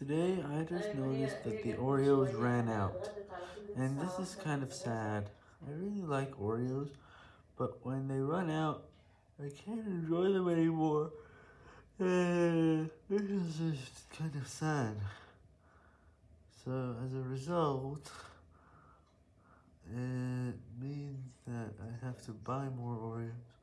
Today, I just noticed that the Oreos ran out, and this is kind of sad. I really like Oreos, but when they run out, I can't enjoy them anymore, and this is just kind of sad. So, as a result, it means that I have to buy more Oreos.